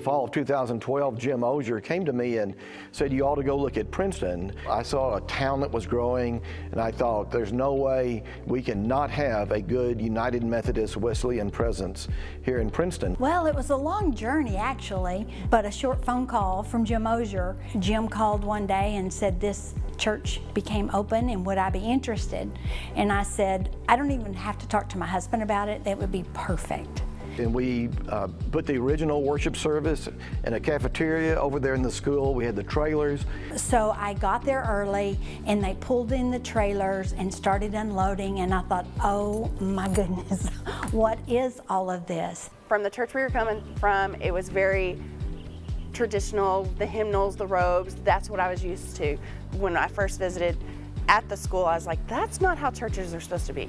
the fall of 2012, Jim Ozier came to me and said, you ought to go look at Princeton. I saw a town that was growing, and I thought, there's no way we can not have a good United Methodist Wesleyan presence here in Princeton. Well, it was a long journey, actually, but a short phone call from Jim Ozier. Jim called one day and said, this church became open and would I be interested? And I said, I don't even have to talk to my husband about it. That would be perfect. And we uh, put the original worship service in a cafeteria over there in the school. We had the trailers. So I got there early and they pulled in the trailers and started unloading and I thought, oh my goodness, what is all of this? From the church we were coming from, it was very traditional, the hymnals, the robes, that's what I was used to when I first visited at the school, I was like, that's not how churches are supposed to be.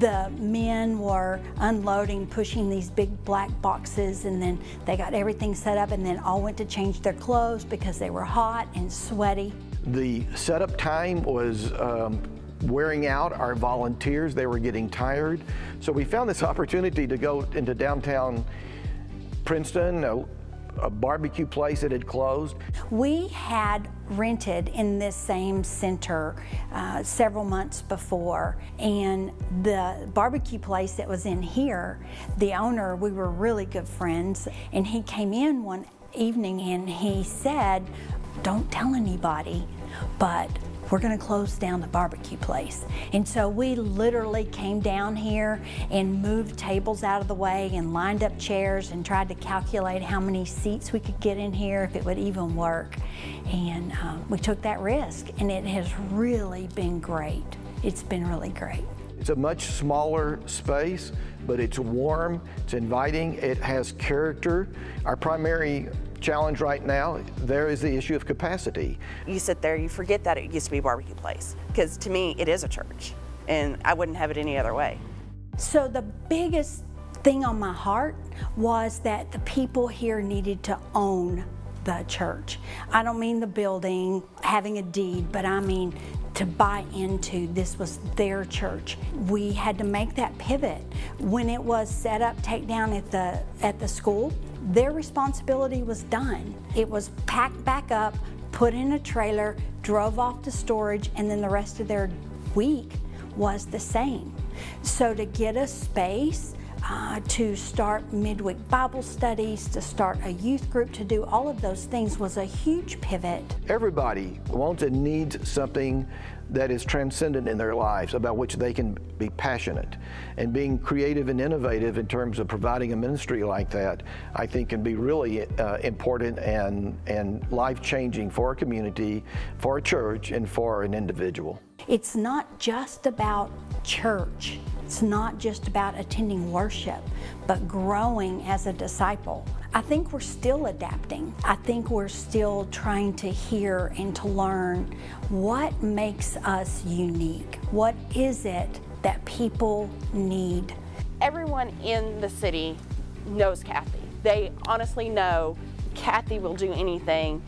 The men were unloading, pushing these big black boxes, and then they got everything set up and then all went to change their clothes because they were hot and sweaty. The setup time was um, wearing out our volunteers. They were getting tired. So we found this opportunity to go into downtown Princeton, a barbecue place that had closed. We had rented in this same center uh, several months before and the barbecue place that was in here, the owner, we were really good friends and he came in one evening and he said, don't tell anybody, but we're going to close down the barbecue place. And so we literally came down here and moved tables out of the way and lined up chairs and tried to calculate how many seats we could get in here if it would even work. And um, we took that risk and it has really been great. It's been really great. It's a much smaller space, but it's warm, it's inviting, it has character. Our primary challenge right now, there is the issue of capacity. You sit there, you forget that it used to be a barbecue place, because to me, it is a church, and I wouldn't have it any other way. So the biggest thing on my heart was that the people here needed to own the church. I don't mean the building, having a deed, but I mean to buy into this was their church. We had to make that pivot. When it was set up, take down at the, at the school, their responsibility was done. It was packed back up, put in a trailer, drove off to storage, and then the rest of their week was the same. So to get a space, uh, to start midweek Bible studies, to start a youth group, to do all of those things was a huge pivot. Everybody wants and needs something that is transcendent in their lives, about which they can be passionate. And being creative and innovative in terms of providing a ministry like that, I think can be really uh, important and, and life-changing for a community, for a church, and for an individual. It's not just about church. It's not just about attending worship, but growing as a disciple. I think we're still adapting. I think we're still trying to hear and to learn what makes us unique. What is it that people need? Everyone in the city knows Kathy. They honestly know Kathy will do anything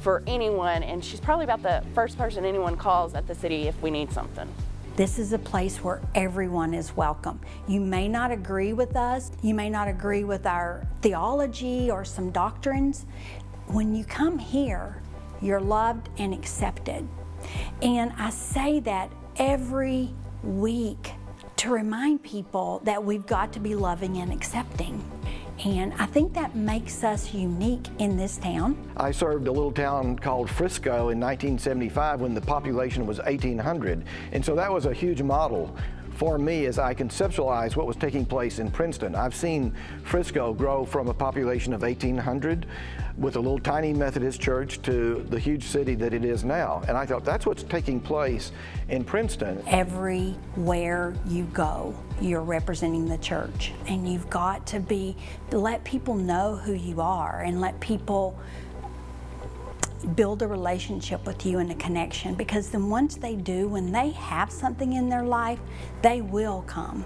for anyone and she's probably about the first person anyone calls at the city if we need something. This is a place where everyone is welcome. You may not agree with us, you may not agree with our theology or some doctrines. When you come here, you're loved and accepted. And I say that every week to remind people that we've got to be loving and accepting. And I think that makes us unique in this town. I served a little town called Frisco in 1975 when the population was 1,800. And so that was a huge model for me as I conceptualize what was taking place in Princeton. I've seen Frisco grow from a population of 1,800 with a little tiny Methodist church to the huge city that it is now. And I thought that's what's taking place in Princeton. Everywhere you go, you're representing the church and you've got to be, let people know who you are and let people build a relationship with you and a connection because then once they do, when they have something in their life, they will come.